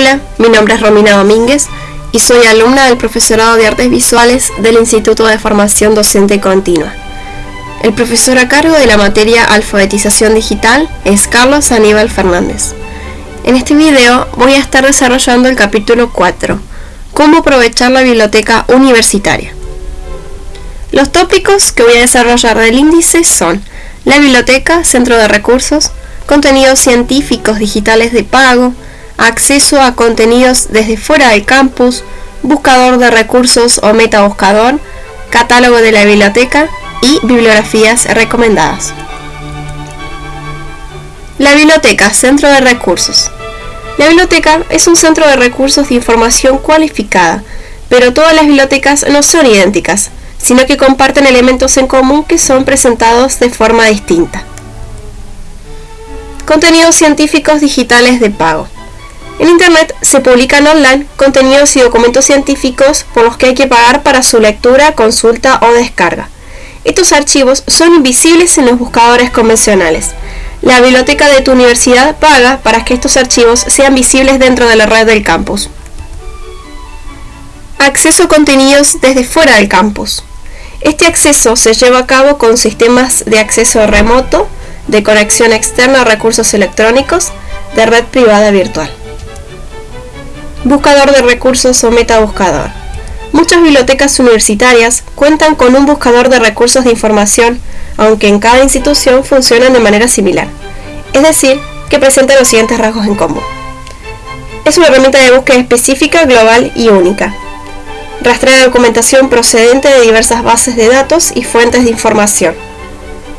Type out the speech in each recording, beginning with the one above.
Hola, mi nombre es Romina Domínguez y soy alumna del Profesorado de Artes Visuales del Instituto de Formación Docente Continua. El profesor a cargo de la materia Alfabetización Digital es Carlos Aníbal Fernández. En este video voy a estar desarrollando el capítulo 4, Cómo aprovechar la biblioteca universitaria. Los tópicos que voy a desarrollar del índice son la biblioteca, centro de recursos, contenidos científicos digitales de pago, acceso a contenidos desde fuera del campus, buscador de recursos o metabuscador, catálogo de la biblioteca y bibliografías recomendadas. La biblioteca, centro de recursos. La biblioteca es un centro de recursos de información cualificada, pero todas las bibliotecas no son idénticas, sino que comparten elementos en común que son presentados de forma distinta. Contenidos científicos digitales de pago. En Internet se publican online contenidos y documentos científicos por los que hay que pagar para su lectura, consulta o descarga. Estos archivos son invisibles en los buscadores convencionales. La biblioteca de tu universidad paga para que estos archivos sean visibles dentro de la red del campus. Acceso a contenidos desde fuera del campus. Este acceso se lleva a cabo con sistemas de acceso remoto, de conexión externa a recursos electrónicos, de red privada virtual. Buscador de recursos o metabuscador. Muchas bibliotecas universitarias cuentan con un buscador de recursos de información, aunque en cada institución funcionan de manera similar, es decir, que presentan los siguientes rasgos en común. Es una herramienta de búsqueda específica, global y única. Rastrea documentación procedente de diversas bases de datos y fuentes de información.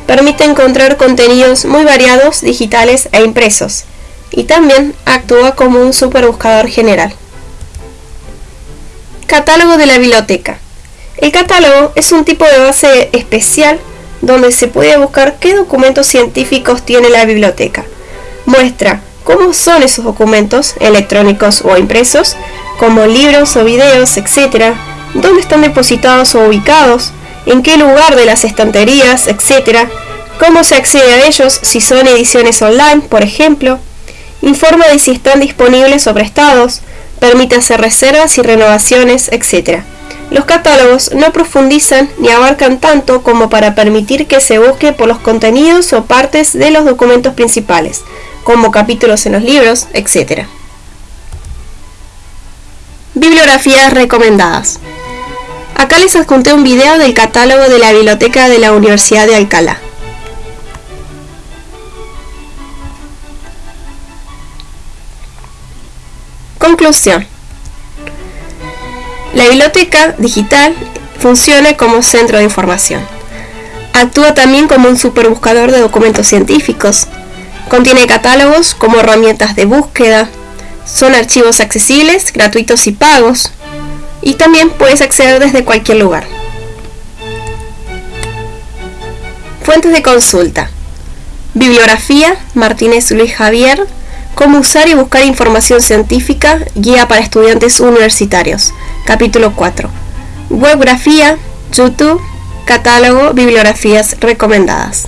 Permite encontrar contenidos muy variados, digitales e impresos, y también actúa como un superbuscador general. Catálogo de la biblioteca. El catálogo es un tipo de base especial donde se puede buscar qué documentos científicos tiene la biblioteca. Muestra cómo son esos documentos, electrónicos o impresos, como libros o videos, etc., dónde están depositados o ubicados, en qué lugar de las estanterías, etc., cómo se accede a ellos si son ediciones online, por ejemplo, informa de si están disponibles o prestados, permite hacer reservas y renovaciones, etc. Los catálogos no profundizan ni abarcan tanto como para permitir que se busque por los contenidos o partes de los documentos principales, como capítulos en los libros, etc. Bibliografías recomendadas. Acá les adjunté un video del catálogo de la biblioteca de la Universidad de Alcalá. Conclusión. La biblioteca digital funciona como centro de información. Actúa también como un superbuscador de documentos científicos. Contiene catálogos como herramientas de búsqueda. Son archivos accesibles, gratuitos y pagos. Y también puedes acceder desde cualquier lugar. Fuentes de consulta. Bibliografía, Martínez Luis Javier, Cómo usar y buscar información científica, guía para estudiantes universitarios. Capítulo 4. Webgrafía, YouTube, catálogo, bibliografías recomendadas.